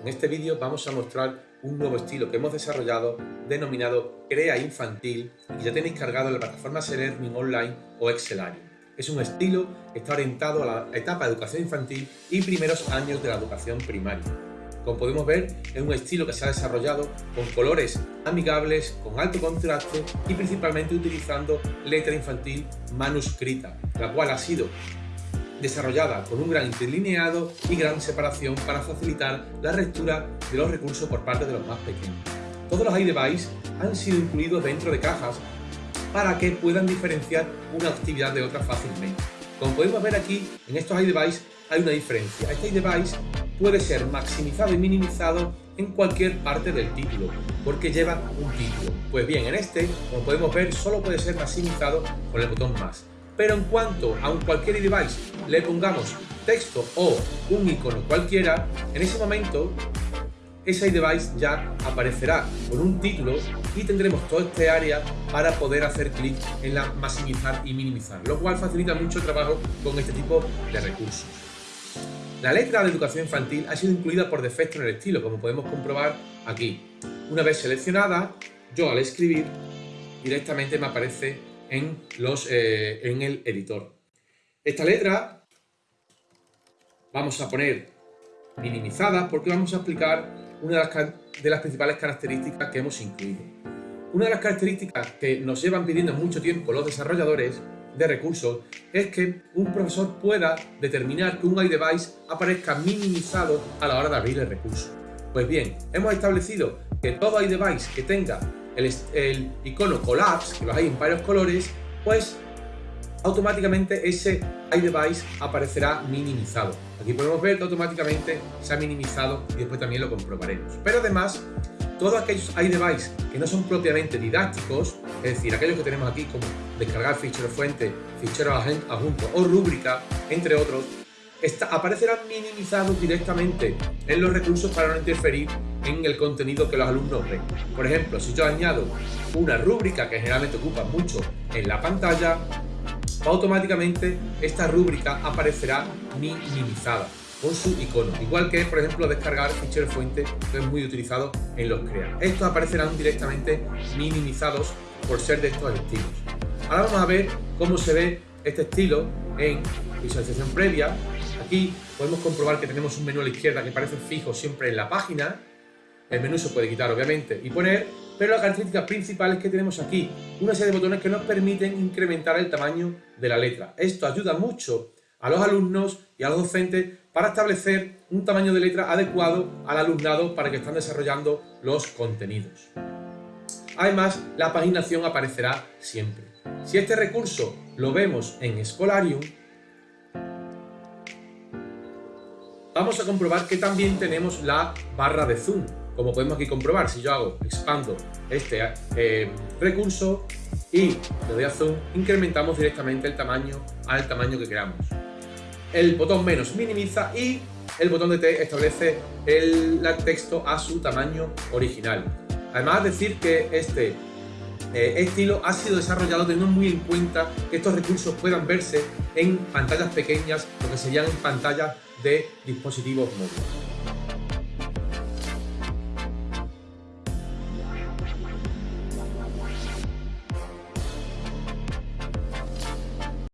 En este vídeo vamos a mostrar un nuevo estilo que hemos desarrollado denominado Crea Infantil y ya tenéis cargado en la plataforma Learning Online o Excelarium. Es un estilo que está orientado a la etapa de educación infantil y primeros años de la educación primaria. Como podemos ver, es un estilo que se ha desarrollado con colores amigables, con alto contraste y principalmente utilizando letra infantil manuscrita, la cual ha sido desarrollada con un gran interlineado y gran separación para facilitar la lectura de los recursos por parte de los más pequeños. Todos los iDevice han sido incluidos dentro de cajas para que puedan diferenciar una actividad de otra fácilmente. Como podemos ver aquí, en estos iDevice hay una diferencia. Este iDevice puede ser maximizado y minimizado en cualquier parte del título, porque lleva un título. Pues bien, en este, como podemos ver, solo puede ser maximizado con el botón más pero en cuanto a un cualquier device le pongamos texto o un icono cualquiera, en ese momento ese device ya aparecerá con un título y tendremos todo este área para poder hacer clic en la maximizar y minimizar, lo cual facilita mucho el trabajo con este tipo de recursos. La letra de educación infantil ha sido incluida por defecto en el estilo, como podemos comprobar aquí. Una vez seleccionada, yo al escribir directamente me aparece eh, en el editor. Esta letra vamos a poner minimizada porque vamos a explicar una de las, de las principales características que hemos incluido. Una de las características que nos llevan pidiendo mucho tiempo los desarrolladores de recursos es que un profesor pueda determinar que un iDevice aparezca minimizado a la hora de abrir el recurso. Pues bien, hemos establecido que todo iDevice que tenga el, icono Collapse, que los hay en varios colores, pues automáticamente ese iDevice aparecerá minimizado. Aquí podemos ver que automáticamente se ha minimizado y después también lo comprobaremos. Pero además, todos aquellos iDevice que no son propiamente didácticos, es decir, aquellos que tenemos aquí como descargar fichero fuente, fichero adjunto o rúbrica, entre otros, aparecerán minimizados directamente en los recursos para no interferir en el contenido que los alumnos ven. Por ejemplo, si yo añado una rúbrica que generalmente ocupa mucho en la pantalla, automáticamente esta rúbrica aparecerá minimizada con su icono, igual que por ejemplo descargar fichero fuente que es muy utilizado en los CREA. Estos aparecerán directamente minimizados por ser de estos estilos. Ahora vamos a ver cómo se ve este estilo en visualización previa Aquí podemos comprobar que tenemos un menú a la izquierda que parece fijo siempre en la página. El menú se puede quitar, obviamente, y poner, pero la característica principal es que tenemos aquí una serie de botones que nos permiten incrementar el tamaño de la letra. Esto ayuda mucho a los alumnos y a los docentes para establecer un tamaño de letra adecuado al alumnado para que están desarrollando los contenidos. Además, la paginación aparecerá siempre. Si este recurso lo vemos en Scholarium, vamos a comprobar que también tenemos la barra de zoom. Como podemos aquí comprobar, si yo hago, expando este eh, recurso y le doy a zoom, incrementamos directamente el tamaño al tamaño que queramos. El botón menos minimiza y el botón de T establece el, texto a su tamaño original. Además decir que este eh, estilo ha sido desarrollado teniendo muy en cuenta que estos recursos puedan verse en pantallas pequeñas, lo que serían pantallas de dispositivos móviles.